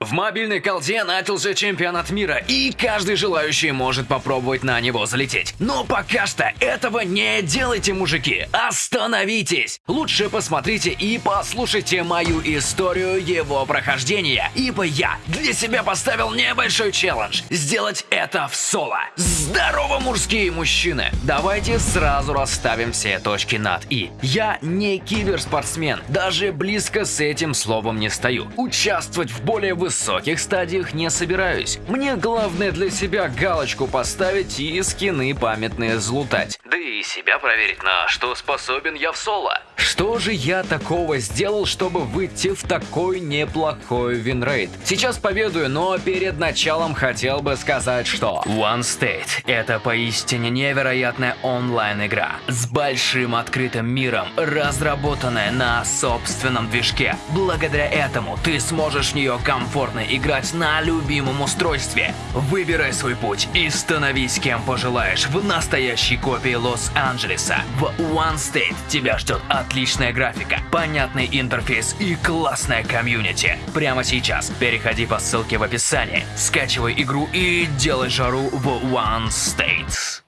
В мобильной колде начался чемпионат мира, и каждый желающий может попробовать на него залететь. Но пока что этого не делайте, мужики. Остановитесь! Лучше посмотрите и послушайте мою историю его прохождения, ибо я для себя поставил небольшой челлендж – сделать это в соло. Здорово, мужские мужчины! Давайте сразу расставим все точки над «и». Я не киберспортсмен, даже близко с этим словом не стою. Участвовать в более высоком высоких стадиях не собираюсь. Мне главное для себя галочку поставить и скины памятные злутать. Да и себя проверить, на что способен я в соло. Что же я такого сделал, чтобы выйти в такой неплохой винрейт? Сейчас поведаю, но перед началом хотел бы сказать, что One State – это поистине невероятная онлайн-игра с большим открытым миром, разработанная на собственном движке. Благодаря этому ты сможешь в нее комфортно комфортно играть на любимом устройстве. Выбирай свой путь и становись кем пожелаешь в настоящей копии Лос-Анджелеса. В One State тебя ждет отличная графика, понятный интерфейс и классная комьюнити. Прямо сейчас переходи по ссылке в описании, скачивай игру и делай жару в One State.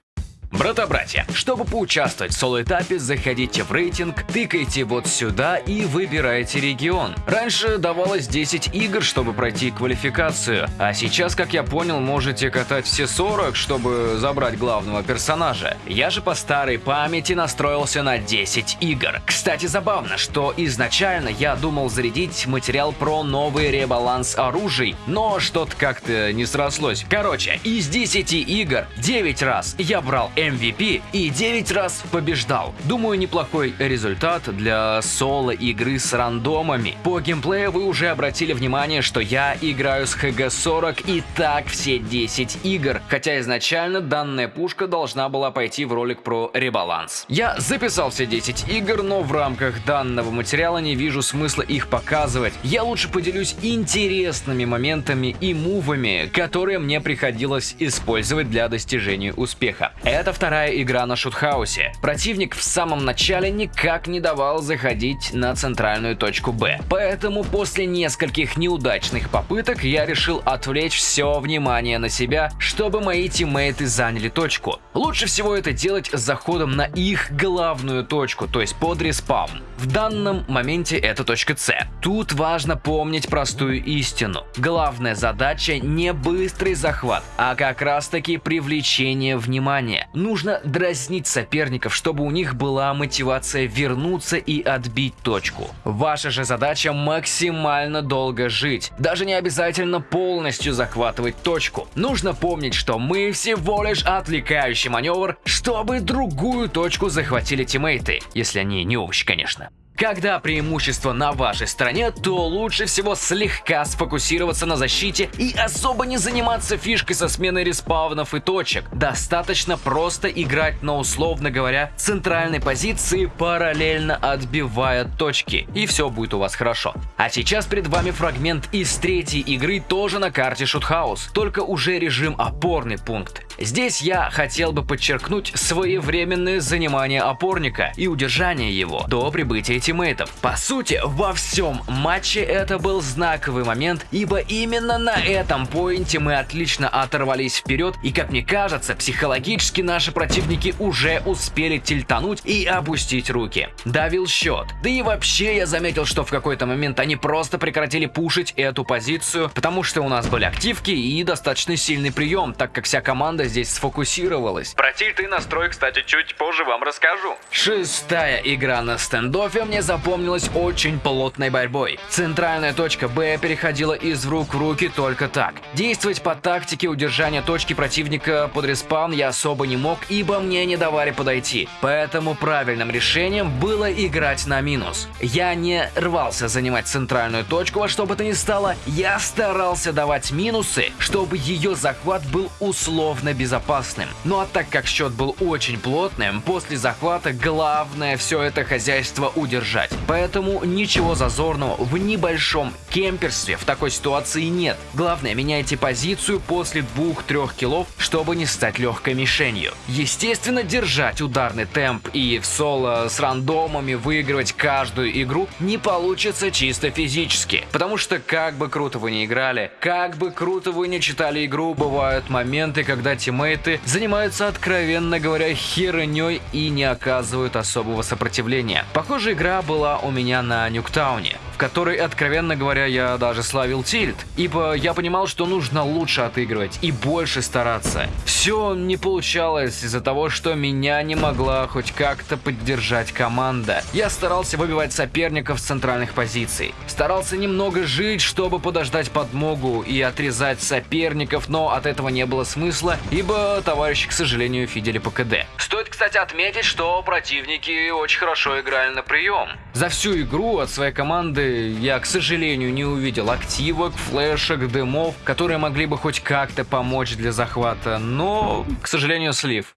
Брата-братья, чтобы поучаствовать в соло-этапе, заходите в рейтинг, тыкайте вот сюда и выбирайте регион. Раньше давалось 10 игр, чтобы пройти квалификацию, а сейчас, как я понял, можете катать все 40, чтобы забрать главного персонажа. Я же по старой памяти настроился на 10 игр. Кстати, забавно, что изначально я думал зарядить материал про новый ребаланс оружий, но что-то как-то не срослось. Короче, из 10 игр 9 раз я брал MVP и 9 раз побеждал. Думаю, неплохой результат для соло-игры с рандомами. По геймплею вы уже обратили внимание, что я играю с HG40 и так все 10 игр, хотя изначально данная пушка должна была пойти в ролик про ребаланс. Я записал все 10 игр, но в рамках данного материала не вижу смысла их показывать. Я лучше поделюсь интересными моментами и мувами, которые мне приходилось использовать для достижения успеха. Это это вторая игра на шутхаусе. Противник в самом начале никак не давал заходить на центральную точку Б. Поэтому после нескольких неудачных попыток я решил отвлечь все внимание на себя, чтобы мои тиммейты заняли точку. Лучше всего это делать с заходом на их главную точку, то есть под респаун. В данном моменте это точка С. Тут важно помнить простую истину. Главная задача не быстрый захват, а как раз таки привлечение внимания. Нужно дразнить соперников, чтобы у них была мотивация вернуться и отбить точку. Ваша же задача максимально долго жить. Даже не обязательно полностью захватывать точку. Нужно помнить, что мы всего лишь отвлекающий маневр, чтобы другую точку захватили тиммейты. Если они не овощи, конечно. Когда преимущество на вашей стороне, то лучше всего слегка сфокусироваться на защите и особо не заниматься фишкой со сменой респаунов и точек. Достаточно просто играть на, условно говоря, центральной позиции, параллельно отбивая точки, и все будет у вас хорошо. А сейчас перед вами фрагмент из третьей игры, тоже на карте Shoot House, только уже режим опорный пункт. Здесь я хотел бы подчеркнуть своевременное занимание опорника и удержание его до прибытия тиммейтов. По сути, во всем матче это был знаковый момент, ибо именно на этом поинте мы отлично оторвались вперед и, как мне кажется, психологически наши противники уже успели тильтануть и опустить руки. Давил счет. Да и вообще я заметил, что в какой-то момент они просто прекратили пушить эту позицию, потому что у нас были активки и достаточно сильный прием, так как вся команда здесь сфокусировалась. Про тильты настрой, кстати, чуть позже вам расскажу. Шестая игра на стендофе мне запомнилась очень плотной борьбой. Центральная точка Б переходила из рук в руки только так. Действовать по тактике удержания точки противника под респаун я особо не мог, ибо мне не давали подойти. Поэтому правильным решением было играть на минус. Я не рвался занимать центральную точку во что бы то ни стало, я старался давать минусы, чтобы ее захват был условно безопасным. Ну а так как счет был очень плотным, после захвата главное все это хозяйство удержать. Поэтому ничего зазорного в небольшом кемперстве в такой ситуации нет. Главное, меняйте позицию после 2-3 килов, чтобы не стать легкой мишенью. Естественно, держать ударный темп и в соло с рандомами выигрывать каждую игру не получится чисто физически. Потому что как бы круто вы не играли, как бы круто вы не читали игру, бывают моменты, когда тиммейты занимаются откровенно говоря херней и не оказывают особого сопротивления. Похоже, игра была у меня на Нюктауне которой, откровенно говоря, я даже славил тильт, ибо я понимал, что нужно лучше отыгрывать и больше стараться. Все не получалось из-за того, что меня не могла хоть как-то поддержать команда. Я старался выбивать соперников с центральных позиций. Старался немного жить, чтобы подождать подмогу и отрезать соперников, но от этого не было смысла, ибо товарищи, к сожалению, фидели по КД. Стоит, кстати, отметить, что противники очень хорошо играли на прием. За всю игру от своей команды я, к сожалению, не увидел активок, флешек, дымов, которые могли бы хоть как-то помочь для захвата, но, к сожалению, слив.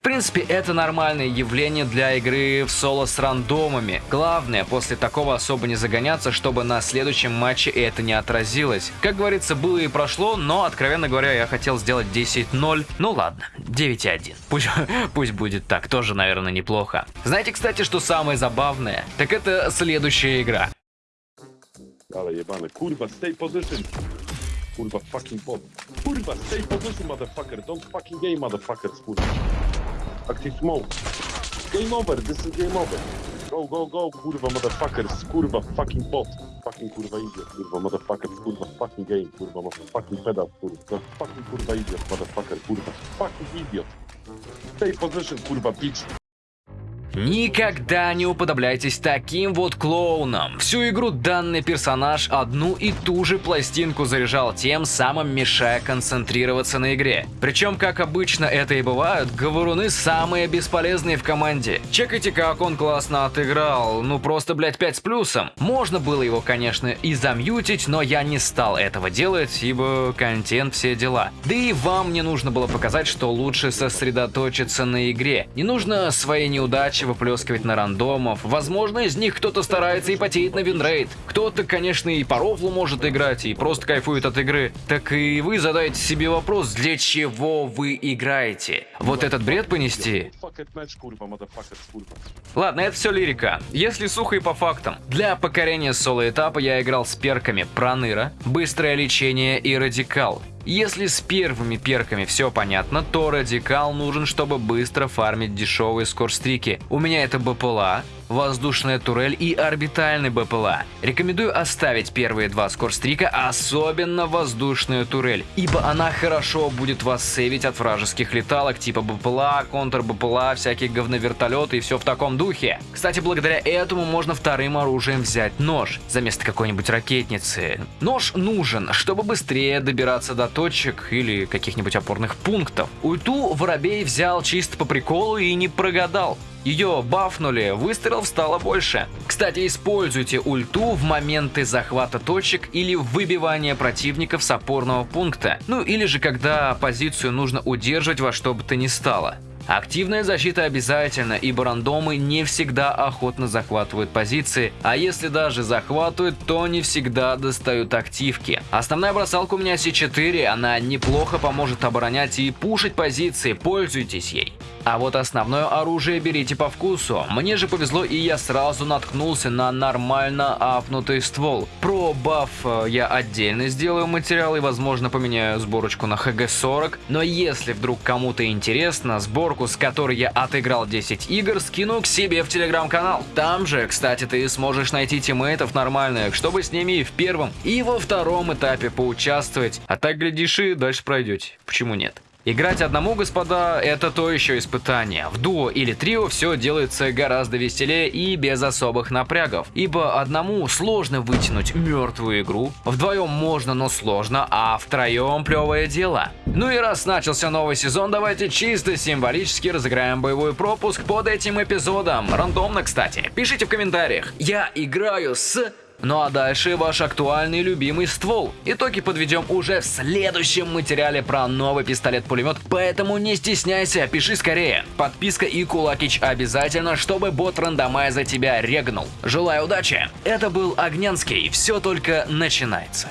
В принципе, это нормальное явление для игры в соло с рандомами. Главное, после такого особо не загоняться, чтобы на следующем матче это не отразилось. Как говорится, было и прошло, но, откровенно говоря, я хотел сделать 10-0. Ну ладно, 9-1. Пусть, пусть будет так, тоже, наверное, неплохо. Знаете, кстати, что самое забавное? Так это следующая игра. Ale jebany. Kurwa, stay position. Kurwa, fucking bot. Kurwa, stay position, motherfucker. Don't fucking game, motherfuckers, kurwa. Active smoke. Game over, this is game over. Go, go, go, kurwa, motherfuckers. Kurwa, fucking bot. Fucking kurwa idiot, kurwa, motherfuckers. Kurwa, fucking game, kurwa, fucking pedal, kurwa. Fucking kurwa idiot, motherfucker, kurwa. Fucking idiot. Stay position, kurwa, bitch. Никогда не уподобляйтесь таким вот клоунам. Всю игру данный персонаж одну и ту же пластинку заряжал, тем самым мешая концентрироваться на игре. Причем, как обычно это и бывает, говоруны самые бесполезные в команде. Чекайте, как он классно отыграл, ну просто, блять, 5 с плюсом. Можно было его, конечно, и замьютить, но я не стал этого делать, ибо контент все дела. Да и вам не нужно было показать, что лучше сосредоточиться на игре. Не нужно свои неудачи удачи выплескивать на рандомов. Возможно, из них кто-то старается и потеет на винрейт. Кто-то, конечно, и по рофлу может играть, и просто кайфует от игры. Так и вы задаете себе вопрос, для чего вы играете? Вот этот бред понести? Ладно, это все лирика. Если сухо и по фактам. Для покорения соло-этапа я играл с перками Проныра, Быстрое лечение и Радикал. Если с первыми перками все понятно, то радикал нужен, чтобы быстро фармить дешевые скорстрики. У меня это БПЛА, воздушная турель и орбитальный БПЛА. Рекомендую оставить первые два скорстрика, особенно воздушную турель, ибо она хорошо будет вас сейвить от вражеских леталок типа БПЛА, контр-БПЛА, всякие говновертолеты и все в таком духе. Кстати, благодаря этому можно вторым оружием взять нож, за место какой-нибудь ракетницы. Нож нужен, чтобы быстрее добираться до точек или каких-нибудь опорных пунктов. Ульту Воробей взял чисто по приколу и не прогадал. Ее бафнули, выстрелов стало больше. Кстати, используйте ульту в моменты захвата точек или выбивания противников с опорного пункта. Ну или же когда позицию нужно удерживать во что бы то ни стало. Активная защита обязательно, ибо рандомы не всегда охотно захватывают позиции, а если даже захватывают, то не всегда достают активки. Основная бросалка у меня C4, она неплохо поможет оборонять и пушить позиции, пользуйтесь ей. А вот основное оружие берите по вкусу. Мне же повезло и я сразу наткнулся на нормально апнутый ствол. Про баф э, я отдельно сделаю материал и возможно поменяю сборочку на ХГ-40. Но если вдруг кому-то интересно, сборку, с которой я отыграл 10 игр, скину к себе в телеграм-канал. Там же, кстати, ты сможешь найти тиммейтов нормальных, чтобы с ними и в первом, и во втором этапе поучаствовать. А так, глядишь, и дальше пройдете. Почему нет? Играть одному, господа, это то еще испытание. В дуо или трио все делается гораздо веселее и без особых напрягов, ибо одному сложно вытянуть мертвую игру, вдвоем можно, но сложно, а втроем плевое дело. Ну и раз начался новый сезон, давайте чисто символически разыграем боевой пропуск под этим эпизодом. Рандомно, кстати. Пишите в комментариях. Я играю с Ну а дальше ваш актуальный любимый ствол. Итоги подведем уже в следующем материале про новый пистолет-пулемет, поэтому не стесняйся, пиши скорее. Подписка и кулакич обязательно, чтобы бот рандомайза тебя регнул. Желаю удачи! Это был Огнянский, все только начинается.